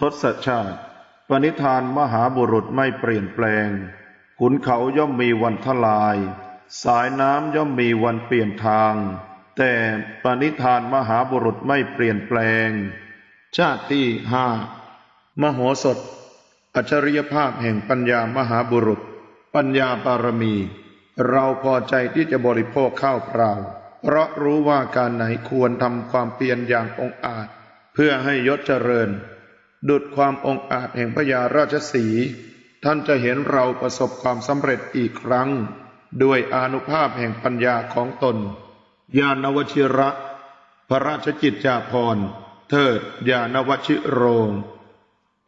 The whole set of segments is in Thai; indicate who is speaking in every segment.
Speaker 1: ทศชาติ ปณิธานมหาบุรุษไม่เปลี่ยนแปลง ขุนเขาย่อมมีวันทลาย สายน้ำย่อมมีวันเปลี่ยนทาง แต่ปณิธานมหาบุรุษไม่เปลี่ยนแปลง ชาติที่ห้ามโหสถ อัจฉริยภาพแห่งปัญญามหาบุรุษ ปัญญาบารมี เราพอใจที่จะบริโภคข้าวเปล่า เพราะรู้ว่าการไหนควรทำความเพียรอย่างองอาจ เพื่อให้ยศเจริญ ดุดความองอาจแห่งพญาราชสี ท่านจะเห็นเราประสบความสำเร็จอีกครั้ง ด้วยอนุภาพแห่งปัญญาของตน ญาณวชิระ พระราชกิจจาภรณ์ เทิดญาณวชิโรง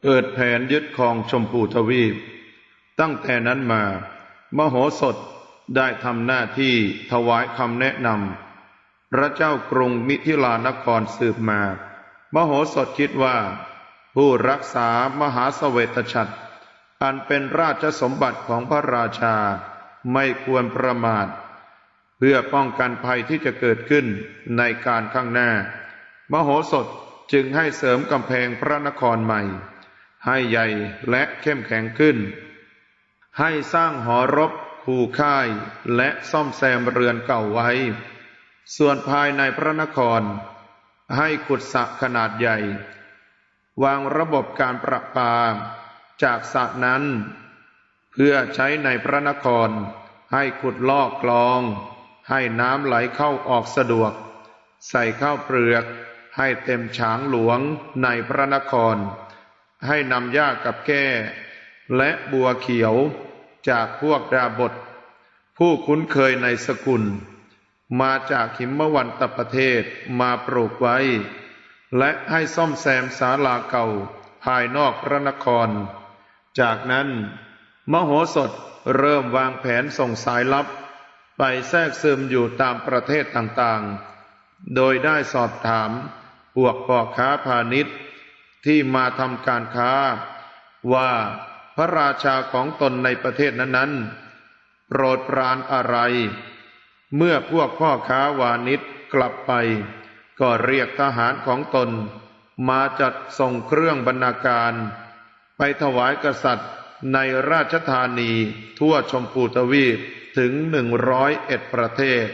Speaker 1: เกิดแผนยึดครองชมพูทวีป ตั้งแต่นั้นมา มโหสถได้ทำหน้าที่ถวายคำแนะนำ พระเจ้ากรุงมิถิลานครสืบมา มโหสถคิดว่า ผู้รักษามหาเสวตฉัตรอันเป็นราชสมบัติของพระราชาไม่ควรประมาท เพื่อป้องกันภัยที่จะเกิดขึ้นในการข้างหน้า มโหสถจึงให้เสริมกำแพงพระนครใหม่ ให้ใหญ่และเข้มแข็งขึ้น ให้สร้างหอรบคู่ค่ายและซ่อมแซมเรือนเก่าไว้ ส่วนภายในพระนคร ให้ขุดสระขนาดใหญ่ วางระบบการประปา จากสระนั้น เพื่อใช้ในพระนคร ให้ขุดลอกคลอง ให้น้ำไหลเข้าออกสะดวก ใส่ข้าวเปลือก ให้เต็มฉางหลวงในพระนคร ให้นำหญ้ากับแก้ และบัวเขียวจากพวกดาบท ผู้คุ้นเคยในสกุล มาจากหิมวันตประเทศมาปลูกไว้ และให้ซ่อมแซมศาลาเก่าภายนอกพระนคร จากนั้น มโหสถเริ่มวางแผนส่งสายลับ ไปแทรกซึมอยู่ตามประเทศต่างๆ โดยได้สอบถามพวกพ่อค้าพาณิชย์ ที่มาทำการค้า ว่าพระราชาของตนในประเทศนั้นๆ โปรดปรานอะไร เมื่อพวกพ่อค้าวานิชกลับไป ก็เรียกทหารของตน มาจัดส่งเครื่องบรรณาการ ไปถวายกษัตริย์ในราชธานีทั่วชมพูทวีปถึงหนึ่งร้อยเอ็ดประเทศ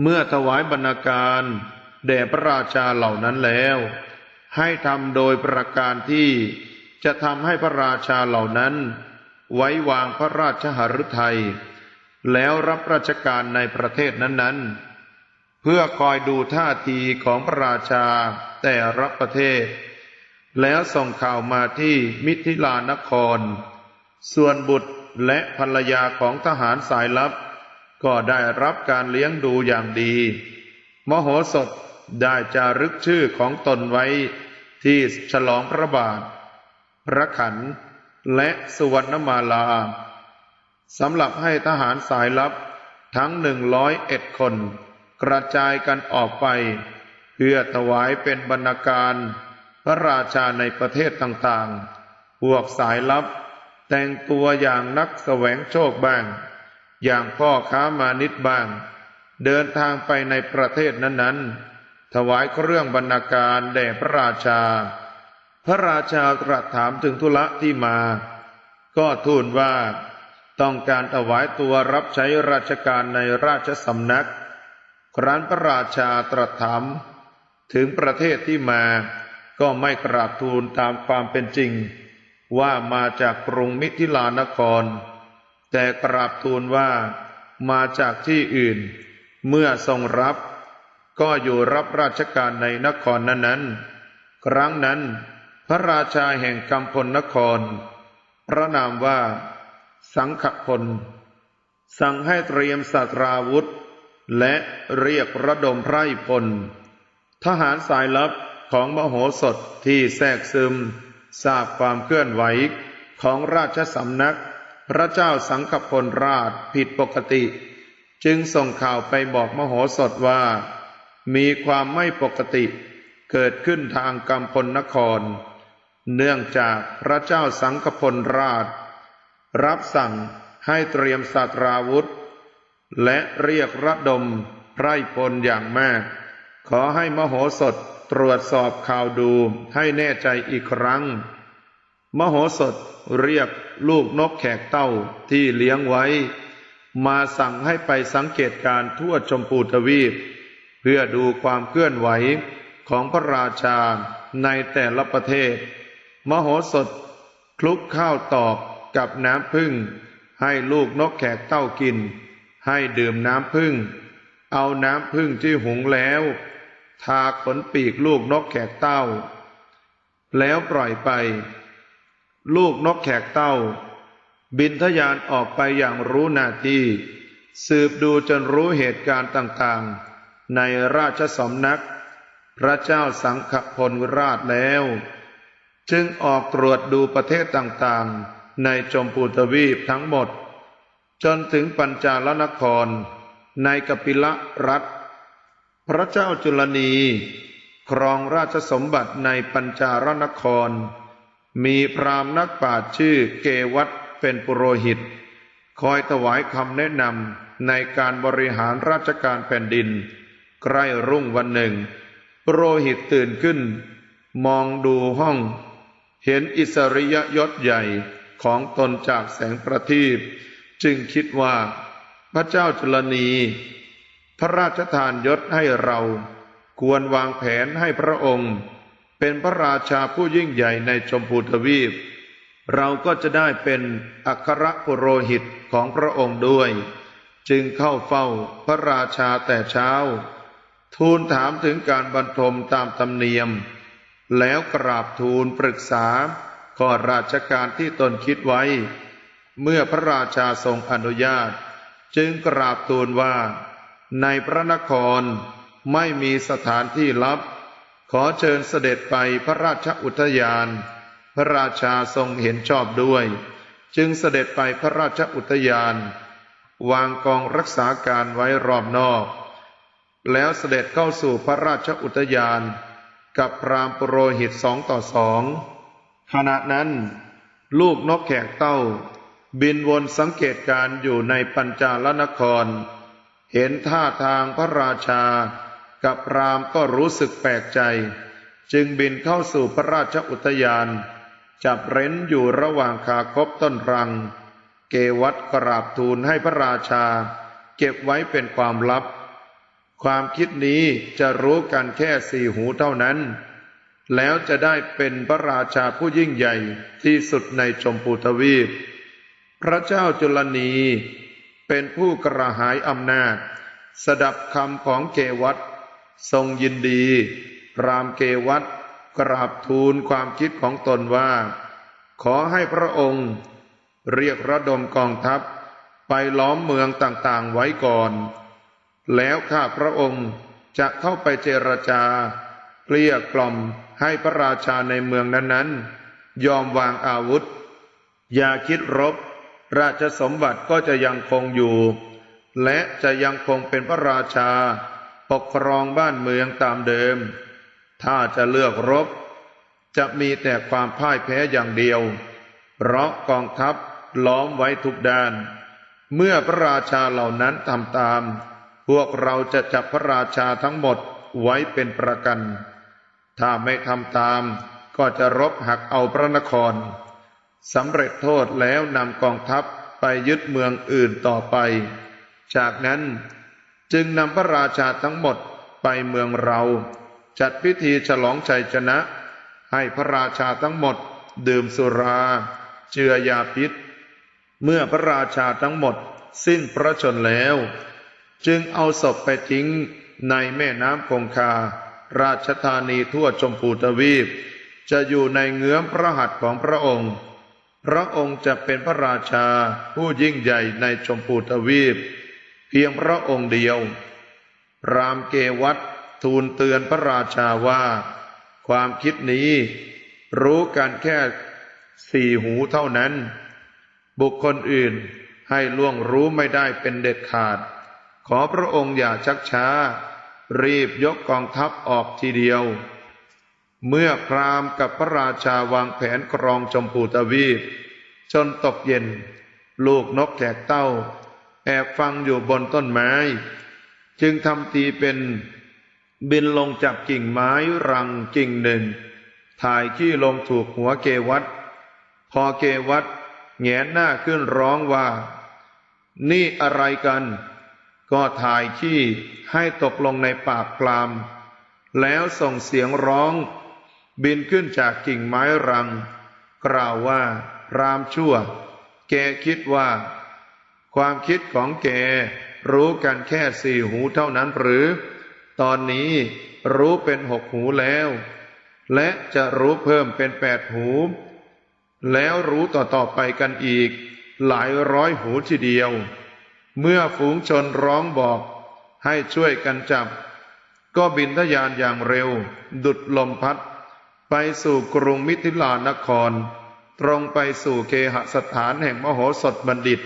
Speaker 1: เมื่อถวายบรรณาการแด่พระราชาเหล่านั้นแล้ว ให้ทำโดยประการที่จะทำให้พระราชาเหล่านั้น ไว้วางพระราชหฤทัยแล้วรับราชการในประเทศนั้นๆ เพื่อคอยดูท่าทีของพระราชาแต่ละประเทศ แล้วส่งข่าวมาที่มิถิลานคร ส่วนบุตรและภรรยาของทหารสายลับ ก็ได้รับการเลี้ยงดูอย่างดี มโหสถได้จารึกชื่อของตนไว้ที่ฉลองพระบาท พระขัน และสุวรรณมาลาสำหรับให้ทหารสายลับทั้งหนึ่งร้อยเอ็ดคน กระจายกันออกไป เพื่อถวายเป็นบรรณาการ พระราชาในประเทศต่างๆ พวกสายลับ แต่งตัวอย่างนักแสวงโชคบ้าง อย่างพ่อค้ามานิดบ้าง เดินทางไปในประเทศนั้นๆ ถวายเครื่องบรรณาการแด่พระราชา พระราชาตรัสถามถึงธุระที่มา ก็ทูลว่าต้องการถวายตัวรับใช้ราชการในราชสำนัก ครั้นพระราชาตรัสถามถึงประเทศที่มาก็ไม่กราบทูลตามความเป็นจริง ว่ามาจากกรุงมิถิลานคร แต่กราบทูลว่ามาจากที่อื่น เมื่อทรงรับ ก็อยู่รับราชการในนครนั้นๆ ครั้งนั้น พระราชาแห่งกำพลนคร พระนามว่า สังขพลสั่งให้เตรียมสัตราวุธ และเรียกระดมไพร่พล ทหารสายลับของมโหสถที่แทรกซึม ทราบความเคลื่อนไหวของราชสำนัก พระเจ้าสังขพลราชผิดปกติ จึงส่งข่าวไปบอกมโหสถว่า มีความไม่ปกติเกิดขึ้นทางกำพลนคร เนื่องจากพระเจ้าสังขพลราช รับสั่งให้เตรียมสตราวุธ และเรียกระดมไพร่พลอย่างมาก ขอให้มโหสถตรวจสอบข่าวดูให้แน่ใจอีกครั้ง มโหสถเรียกลูกนกแขกเต้าที่เลี้ยงไว้ มาสั่งให้ไปสังเกตการทั่วชมพูทวีป เพื่อดูความเคลื่อนไหวของพระราชาในแต่ละประเทศ มโหสถคลุกข้าวตอกกับน้ำพึ่ง ให้ลูกนกแขกเต้ากิน ให้ดื่มน้ำพึ่ง เอาน้ำพึ่งที่หุงแล้ว ทาขนปีกลูกนกแขกเต้า แล้วปล่อยไป ลูกนกแขกเต้า บินทะยานออกไปอย่างรู้หน้าที่ สืบดูจนรู้เหตุการณ์ต่างๆ ในราชสำนัก พระเจ้าสังฆพลราชแล้ว จึงออกตรวจดูประเทศต่างๆ ในจมพูทวีปทั้งหมด จนถึงปัญจาลนครในกปิละรัฐ พระเจ้าจุลนี ครองราชสมบัติในปัญจารนคร มีพราหมณ์นักปราชญ์ชื่อเกวัตเป็นปุโรหิต คอยถวายคำแนะนำในการบริหารราชการแผ่นดิน ใกล้รุ่งวันหนึ่ง ปุโรหิตตื่นขึ้น มองดูห้อง เห็นอิสริยยศใหญ่ของตนจากแสงประทีป จึงคิดว่าพระเจ้าจุลนี พระราชทานยศให้เรา ควรวางแผนให้พระองค์ เป็นพระราชาผู้ยิ่งใหญ่ในชมพูทวีป เราก็จะได้เป็นอัครปุโรหิตของพระองค์ด้วย จึงเข้าเฝ้าพระราชาแต่เช้า ทูลถามถึงการบรรทมตามธรรมเนียม แล้วกราบทูลปรึกษาข้อราชการที่ตนคิดไว้ เมื่อพระราชาทรงอนุญาต จึงกราบทูลว่า ในพระนครไม่มีสถานที่ลับ ขอเชิญเสด็จไปพระราชอุทยาน พระราชาทรงเห็นชอบด้วย จึงเสด็จไปพระราชอุทยาน วางกองรักษาการไว้รอบนอก แล้วเสด็จเข้าสู่พระราชอุทยาน กับพรามปุโรหิตสองต่อสองขณะนั้น ลูกนกแขกเต้า บินวนสังเกตการอยู่ในปัญจาลนคร เห็นท่าทางพระราชา กับพรามก็รู้สึกแปลกใจ จึงบินเข้าสู่พระราชอุทยาน จับเร้นอยู่ระหว่างคาคบต้นรัง เกวัตกราบทูลให้พระราชา เก็บไว้เป็นความลับ ความคิดนี้จะรู้กันแค่สี่หูเท่านั้น แล้วจะได้เป็นพระราชาผู้ยิ่งใหญ่ที่สุดในชมพูทวีป พระเจ้าจุลนีเป็นผู้กระหายอำนาจ สดับคำของเกวัตทรงยินดี รามเกวัตกราบทูลความคิดของตนว่า ขอให้พระองค์ เรียกระดมกองทัพ ไปล้อมเมืองต่างๆไว้ก่อน แล้วข้าพระองค์จะเข้าไปเจรจาเกลี้ยกล่อมให้พระราชาในเมืองนั้นๆ ยอมวางอาวุธ อย่าคิดรบ ราชสมบัติก็จะยังคงอยู่ และจะยังคงเป็นพระราชา ปกครองบ้านเมืองตามเดิม ถ้าจะเลือกรบ จะมีแต่ความพ่ายแพ้อย่างเดียว เพราะกองทัพล้อมไว้ทุกด้าน เมื่อพระราชาเหล่านั้นทำตาม พวกเราจะจับพระราชาทั้งหมดไว้เป็นประกัน ถ้าไม่ทำตามก็จะรบหักเอาพระนคร สำเร็จโทษแล้วนำกองทัพไปยึดเมืองอื่นต่อไป จากนั้นจึงนำพระราชาทั้งหมดไปเมืองเรา จัดพิธีฉลองชัยชนะ ให้พระราชาทั้งหมด ดื่มสุรา เจือยาพิษ เมื่อพระราชาทั้งหมดสิ้นพระชนแล้ว จึงเอาศพไปทิ้งในแม่น้ำคงคา ราชธานีทั่วชมพูทวีป จะอยู่ในเงื้อมพระหัตถ์ของพระองค์ พระองค์จะเป็นพระราชาผู้ยิ่งใหญ่ในชมพูทวีป เพียงพระองค์เดียว รามเกวัตทูลเตือนพระราชาว่า ความคิดนี้รู้กันแค่สี่หูเท่านั้น บุคคลอื่นให้ล่วงรู้ไม่ได้เป็นเด็ดขาด ขอพระองค์อย่าชักช้า รีบยกกองทัพออกทีเดียว เมื่อพราหมณ์กับพระราชาวางแผนกรองชมพูทวีป จนตกเย็น ลูกนกแขกเต้า แอบฟังอยู่บนต้นไม้ จึงทำทีเป็นบินลงจับกิ่งไม้รังกิ่งหนึ่ง ถ่ายขี้ลงถูกหัวเกวัตพอเกวัตแงนหน้าขึ้นร้องว่า นี่อะไรกัน ก็ถ่ายขี้ให้ตกลงในปากกลามแล้วส่งเสียงร้อง บินขึ้นจากกิ่งไม้รัง กล่าวว่า รามชั่ว แกคิดว่า ความคิดของแกรู้กันแค่สี่หูเท่านั้นหรือ ตอนนี้รู้เป็นหกหูแล้ว และจะรู้เพิ่มเป็นแปดหู แล้วรู้ต่อๆไปกันอีก หลายร้อยหูทีเดียว เมื่อฝูงชนร้องบอกให้ช่วยกันจับ ก็บินทะยานอย่างเร็ว ดุดลมพัด ไปสู่กรุงมิถิลานคร ตรงไปสู่เคหสถานแห่งมโหสถบัณฑิต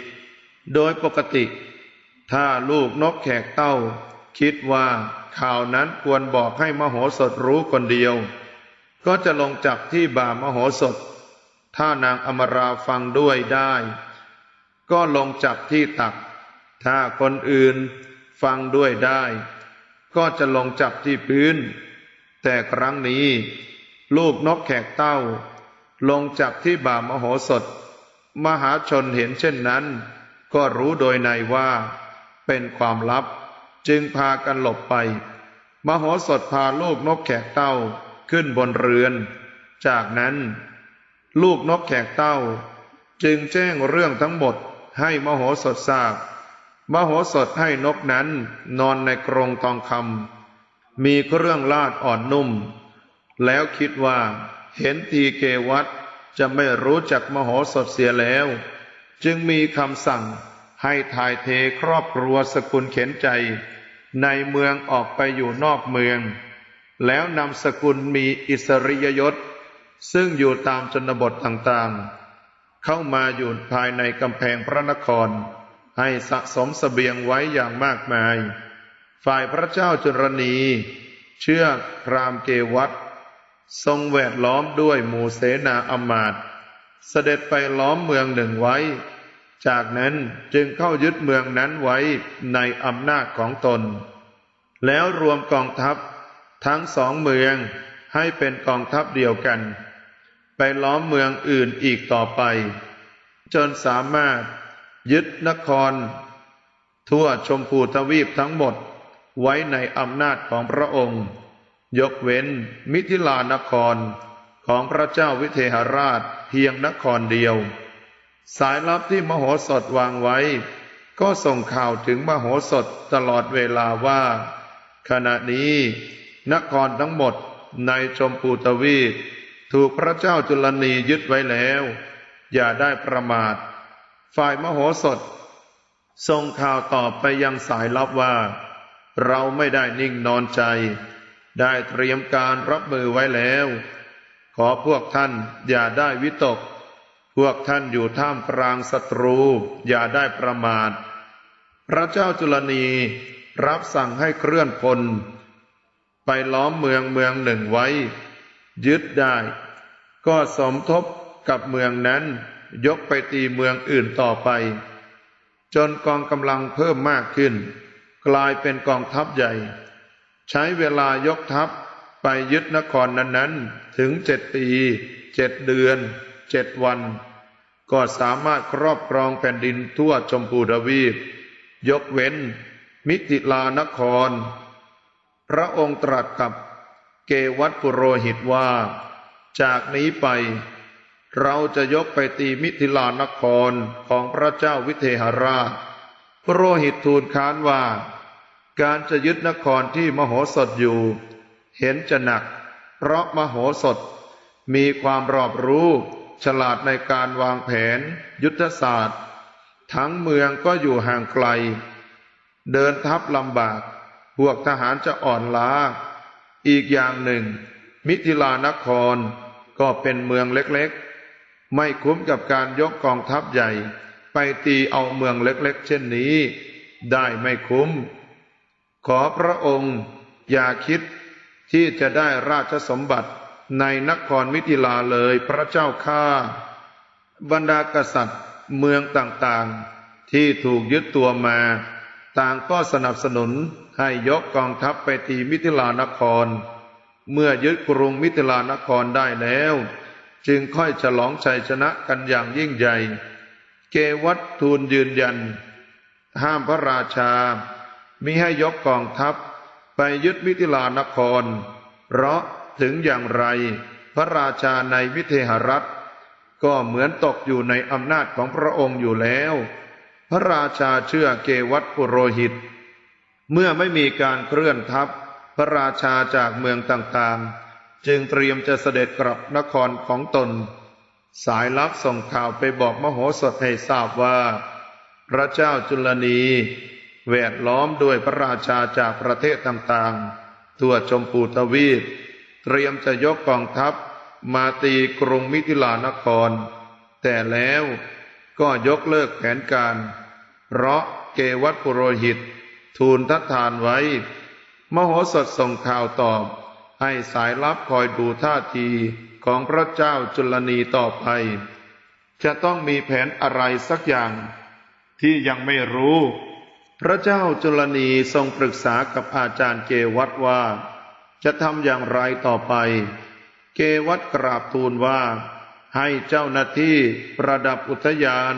Speaker 1: โดยปกติ ถ้าลูกนกแขกเต้า คิดว่าข่าวนั้นควรบอกให้มโหสถรู้คนเดียว ก็จะลงจับที่บ่ามโหสถ ถ้านางอมราฟังด้วยได้ ก็ลงจับที่ตัก ถ้าคนอื่นฟังด้วยได้ ก็จะลงจับที่พื้น แต่ครั้งนี้ ลูกนกแขกเต้า ลงจับที่บ่ามโหสถ มหาชนเห็นเช่นนั้น ก็รู้โดยในว่า เป็นความลับจึงพากันหลบไป มโหสถพาลูกนกแขกเต้าขึ้นบนเรือน จากนั้น ลูกนกแขกเต้า จึงแจ้งเรื่องทั้งหมดให้มโหสถทราบ มโหสถให้นกนั้นนอนในกรงทองคำมีเครื่องลาดอ่อนนุ่ม แล้วคิดว่า เห็นทีเกวัตจะไม่รู้จักมโหสถเสียแล้ว จึงมีคำสั่งให้ถ่ายเทครอบครัวสกุลเข็นใจ ในเมืองออกไปอยู่นอกเมือง แล้วนำสกุลมีอิสริยยศ ซึ่งอยู่ตามชนบทต่างๆ เข้ามาอยู่ภายในกำแพงพระนคร ให้สะสมสเสบียงไว้อย่างมากมาย ฝ่ายพระเจ้าจุรณี เชื่อพรามเกวัต ทรงแวดล้อมด้วยหมู่เสนาอมาตย์เสด็จไปล้อมเมืองหนึ่งไว้ จากนั้นจึงเข้ายึดเมืองนั้นไว้ในอำนาจของตน แล้วรวมกองทัพทั้งสองเมืองให้เป็นกองทัพเดียวกัน ไปล้อมเมืองอื่นอีกต่อไป จนสามารถยึดนคร ทั่วชมพูทวีปทั้งหมดไว้ในอำนาจของพระองค์ ยกเว้นมิถิลานครของพระเจ้าวิเทหราชเพียงนครเดียว สายลับที่มโหสถวางไว้ ก็ส่งข่าวถึงมโหสถตลอดเวลาว่า ขณะนี้ นครทั้งหมดในชมพูทวีปถูกพระเจ้าจุลนียึดไว้แล้ว อย่าได้ประมาท ฝ่ายมโหสถส่งข่าวตอบไปยังสายลับว่า เราไม่ได้นิ่งนอนใจ ได้เตรียมการรับมือไว้แล้ว ขอพวกท่านอย่าได้วิตก พวกท่านอยู่ท่ามกลางศัตรู อย่าได้ประมาท พระเจ้าจุลนีรับสั่งให้เคลื่อนพล ไปล้อมเมืองเมืองหนึ่งไว้ ยึดได้ ก็สมทบกับเมืองนั้น ยกไปตีเมืองอื่นต่อไป จนกองกำลังเพิ่มมากขึ้น กลายเป็นกองทัพใหญ่ ใช้เวลายกทัพไปยึดนครนั้นๆ ถึงเจ็ดปีเจ็ดเดือนเจ็ดวัน ก็สามารถครอบครองแผ่นดินทั่วชมพูทวีป ยกเว้น มิถิลานคร พระองค์ตรัสกับเกวัตปุโรหิตว่า จากนี้ไป เราจะยกไปตีมิถิลานครของพระเจ้าวิเทหราช พระโรหิตทูลค้านว่า การจะยึดนครที่มโหสถอยู่ เห็นจะหนัก เพราะมโหสถ มีความรอบรู้ ฉลาดในการวางแผน ยุทธศาสตร์ ทั้งเมืองก็อยู่ห่างไกล เดินทัพลำบาก พวกทหารจะอ่อนล้า อีกอย่างหนึ่ง มิถิลานครก็เป็นเมืองเล็กๆ ไม่คุ้มกับการยกกองทัพใหญ่ ไปตีเอาเมืองเล็กๆ เช่นนี้ ได้ไม่คุ้ม ขอพระองค์อย่าคิดที่จะได้ราชสมบัติในนครมิถิลาเลยพระเจ้าข้าบรรดากษัตริย์เมืองต่างๆ ที่ถูกยึดตัวมา ต่างก็สนับสนุนให้ยกกองทัพไปตีมิถิลานคร เมื่อยึดกรุงมิถิลานครได้แล้ว จึงค่อยฉลองชัยชนะกันอย่างยิ่งใหญ่ เกวัตทูลยืนยัน ห้ามพระราชา มิให้ยกกองทัพไปยึดมิถิลานคร เพราะถึงอย่างไร พระราชาในวิเทหรัฐ ก็เหมือนตกอยู่ในอำนาจของพระองค์อยู่แล้ว พระราชาเชื่อเกวัตปุโรหิต เมื่อไม่มีการเคลื่อนทัพ พระราชาจากเมืองต่างๆ จึงเตรียมจะเสด็จกลับนครของตน สายลับส่งข่าวไปบอกมโหสถให้ทราบว่า พระเจ้าจุลนี แวดล้อมด้วยพระราชาจากประเทศต่างๆ ทั่วชมพูทวีป เตรียมจะยกกองทัพมาตีกรุงมิถิลานคร แต่แล้วก็ยกเลิกแผนการ เพราะเกวัตปุโรหิต ทูลทัดทานไว้ มโหสถส่งข่าวตอบ ให้สายลับคอยดูท่าทีของพระเจ้าจุลนีต่อไป จะต้องมีแผนอะไรสักอย่างที่ยังไม่รู้ พระเจ้าจุลนีทรงปรึกษากับอาจารย์เกวัตว่า จะทำอย่างไรต่อไป เกวัตกราบทูลว่า ให้เจ้าหน้าที่ประดับอุทยาน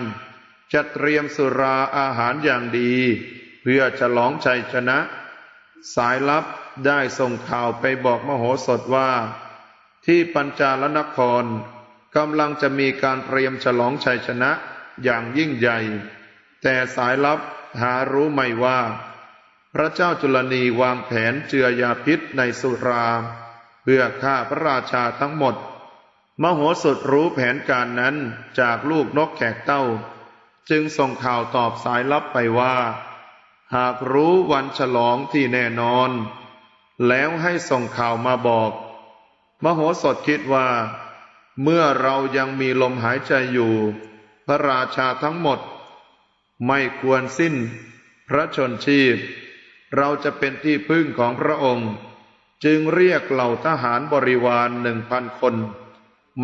Speaker 1: จัดเตรียมสุราอาหารอย่างดี เพื่อฉลองชัยชนะ สายลับได้ส่งข่าวไปบอกมโหสถว่า ที่ปัญจาลนครกำลังจะมีการเตรียมฉลองชัยชนะอย่างยิ่งใหญ่ แต่สายลับ หารู้ไม่ว่า พระเจ้าจุลนีวางแผนเจือยาพิษในสุรา เพื่อฆ่าพระราชาทั้งหมด มโหสถรู้แผนการนั้นจากลูกนกแขกเต้า จึงส่งข่าวตอบสายลับไปว่า หากรู้วันฉลองที่แน่นอน แล้วให้ส่งข่าวมาบอก มโหสถคิดว่า เมื่อเรายังมีลมหายใจอยู่ พระราชาทั้งหมด ไม่ควรสิ้นพระชนชีพ เราจะเป็นที่พึ่งของพระองค์ จึงเรียกเหล่าทหารบริวารหนึ่งพันคน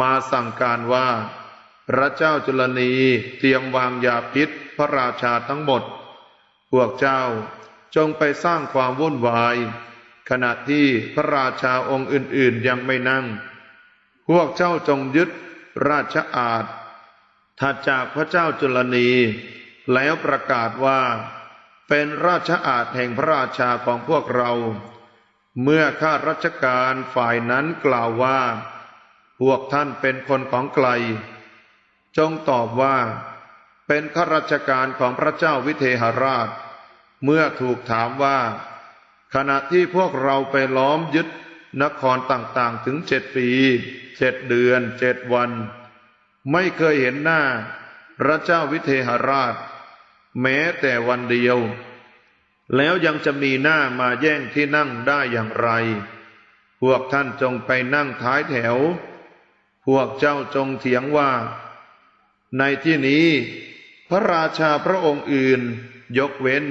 Speaker 1: มาสั่งการว่า พระเจ้าจุลนีเตรียมวางยาพิษพระราชาทั้งหมด พวกเจ้าจงไปสร้างความวุ่นวาย ขณะที่พระราชาองค์อื่นๆยังไม่นั่ง พวกเจ้าจงยึดราชอาณาถัดจากพระเจ้าจุลนี แล้วประกาศว่า เป็นราชอาณแห่งพระราชาของพวกเรา เมื่อข้าราชการฝ่ายนั้นกล่าวว่า พวกท่านเป็นคนของไกล จงตอบว่า เป็นข้าราชการของพระเจ้าวิเทหราช เมื่อถูกถามว่า ขณะที่พวกเราไปล้อมยึดนครต่างๆถึงเจ็ดปีเจ็ดเดือนเจ็ดวัน ไม่เคยเห็นหน้า พระเจ้าวิเทหราช แม้แต่วันเดียว แล้วยังจะมีหน้ามาแย่งที่นั่งได้อย่างไร พวกท่านจงไปนั่งท้ายแถว พวกเจ้าจงเถียงว่า ในที่นี้พระราชาพระองค์อื่น ยกเว้น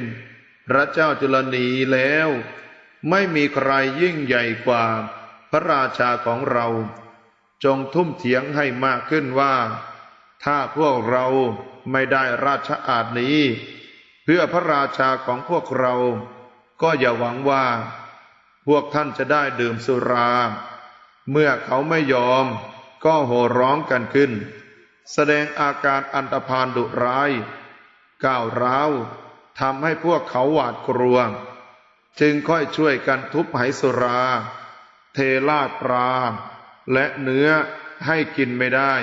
Speaker 1: พระเจ้าจุลนีแล้ว ไม่มีใครยิ่งใหญ่กว่า พระราชาของเรา จงทุ่มเถียงให้มากขึ้นว่า ถ้าพวกเราไม่ได้ราชอาณนี้ เพื่อพระราชาของพวกเรา ก็อย่าหวังว่า พวกท่านจะได้ดื่มสุรา เมื่อเขาไม่ยอม ก็โห่ร้องกันขึ้น แสดงอาการอันตรพานดุร้าย ก้าวร้าวทำให้พวกเขาหวาดกลัว จึงค่อยช่วยกันทุบไหสุรา เทลาดปลาและเนื้อให้กินไม่ได้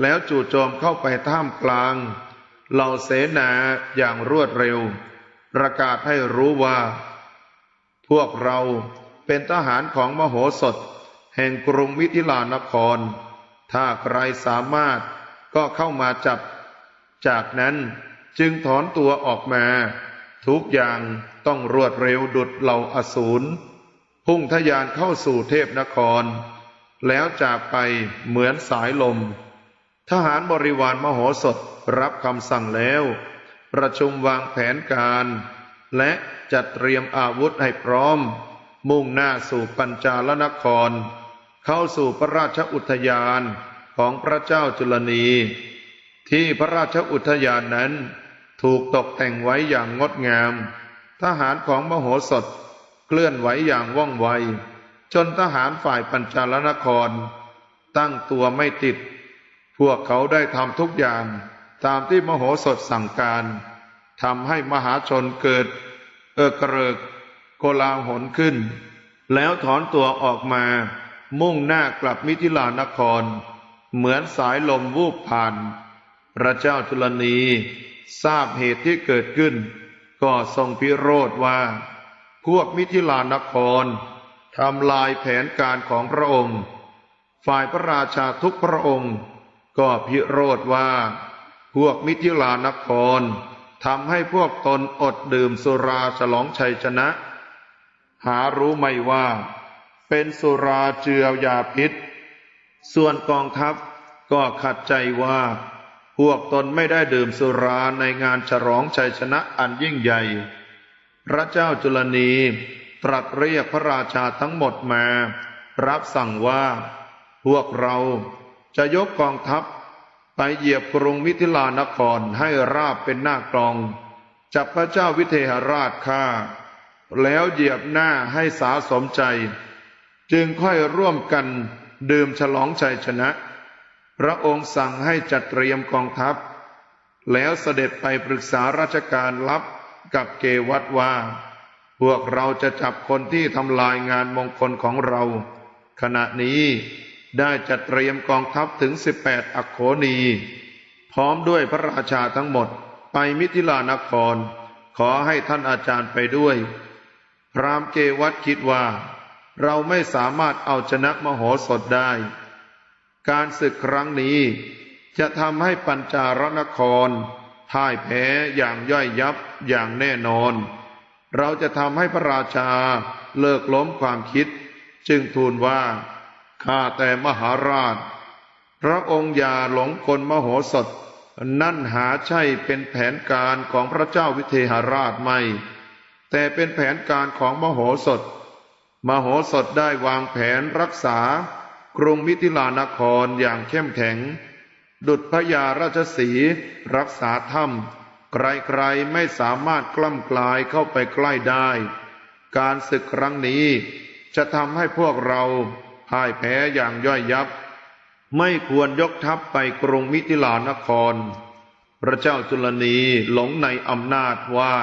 Speaker 1: แล้วจู่โจมเข้าไปท่ามกลาง เหล่าเสนาอย่างรวดเร็ว ประกาศให้รู้ว่า พวกเราเป็นทหารของมโหสถ แห่งกรุงมิถิลานคร ถ้าใครสามารถก็เข้ามาจับ จากนั้นจึงถอนตัวออกมา ทุกอย่างต้องรวดเร็วดุดเหล่าอสูร พุ่งทะยานเข้าสู่เทพนคร แล้วจากไปเหมือนสายลม ทหารบริวารมโหสถรับคำสั่งแล้ว ประชุมวางแผนการ และจัดเตรียมอาวุธให้พร้อม มุ่งหน้าสู่ปัญจาลนคร เข้าสู่พระราชอุทยานของพระเจ้าจุลนี ที่พระราชอุทยานนั้น ถูกตกแต่งไว้อย่างงดงาม ทหารของมโหสถเคลื่อนไหวอย่างว่องไว จนทหารฝ่ายปัญจาลนคร ตั้งตัวไม่ติด พวกเขาได้ทำทุกอย่างตามที่มโหสถสั่งการทำให้มหาชนเกิด เอกเริกโกลาหลขึ้น แล้วถอนตัวออกมา มุ่งหน้ากลับมิถิลานคร เหมือนสายลมวูบผ่าน พระเจ้าจุลนีทราบเหตุที่เกิดขึ้น ก็ทรงพิโรธว่า พวกมิถิลานครทำลายแผนการของพระองค์ ฝ่ายพระราชาทุกพระองค์ ก็พิโรธว่า พวกมิถิลานครทำให้พวกตนอดดื่มสุราฉลองชัยชนะ หารู้ไหมว่า เป็นสุราเจือยาพิษ ส่วนกองทัพก็ขัดใจว่า พวกตนไม่ได้ดื่มสุราในงานฉลองชัยชนะอันยิ่งใหญ่ พระเจ้าจุลนีตรัสเรียกพระราชาทั้งหมดมา รับสั่งว่า พวกเรา จะยกกองทัพไปเหยียบกรุงมิถิลานครให้ราบเป็นหน้ากลอง จับพระเจ้าวิเทหราชฆ่า แล้วเหยียบหน้าให้สาสมใจ จึงค่อยร่วมกันดื่มฉลองชัยชนะ พระองค์สั่งให้จัดเตรียมกองทัพ แล้วเสด็จไปปรึกษาราชการลับกับเกวัตว่า พวกเราจะจับคนที่ทำลายงานมงคลของเรา ขณะนี้ ได้จัดเตรียมกองทัพถึง 18 อักโขนี พร้อมด้วยพระราชาทั้งหมดไปมิถิลานคร ขอให้ท่านอาจารย์ไปด้วย พรามเกวัตคิดว่า เราไม่สามารถเอาชนะมโหสถได้ การศึกครั้งนี้จะทำให้ปัญจารนครพ่ายแพ้อย่างย่อยยับอย่างแน่นอน เราจะทำให้พระราชาเลิกล้มความคิด จึงทูลว่า ข้าแต่มหาราช พระองค์อย่าหลงกลมโหสถ นั่นหาใช่เป็นแผนการของพระเจ้าวิเทหราชไม่ แต่เป็นแผนการของมโหสถ มโหสถได้วางแผนรักษากรุงมิถิลานครอย่างเข้มแข็ง ดุจพญาราชสีรักษาถ้ำใครๆไม่สามารถกล้ำกลายเข้าไปใกล้ได้ การศึกครั้งนี้จะทำให้พวกเรา พ่ายแพ้อย่างย่อยยับ ไม่ควรยกทัพไปกรุงมิถิลานคร พระเจ้าจุลนีหลงในอำนาจว่า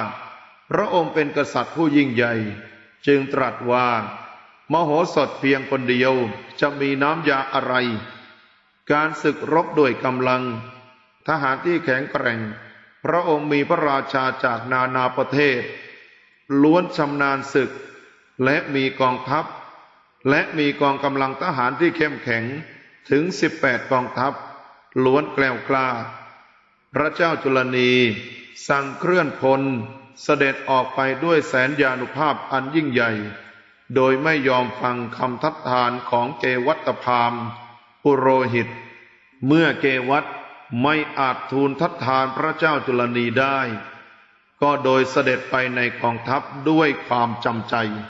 Speaker 1: พระองค์เป็นกษัตริย์ผู้ยิ่งใหญ่ จึงตรัสว่า มโหสถเพียงคนเดียวจะมีน้ำยาอะไร การศึกรบด้วยกำลัง ทหารที่แข็งแกร่ง พระองค์มีพระราชาจากนานาประเทศ ล้วนชำนาญศึกและมีกองทัพ และมีกองกำลังทหารที่เข้มแข็งถึง 18 กองทัพ ล้วนแกล้วกล้า พระเจ้าจุลนีสั่งเคลื่อนพลเสด็จออกไปด้วยแสนยานุภาพอันยิ่งใหญ่ โดยไม่ยอมฟังคำทัดทานของเกวัตพามปุโรหิต เมื่อเกวัตไม่อาจทูลทัดทานพระเจ้าจุลนีได้ ก็โดยเสด็จไปในกองทัพด้วยความจำใจ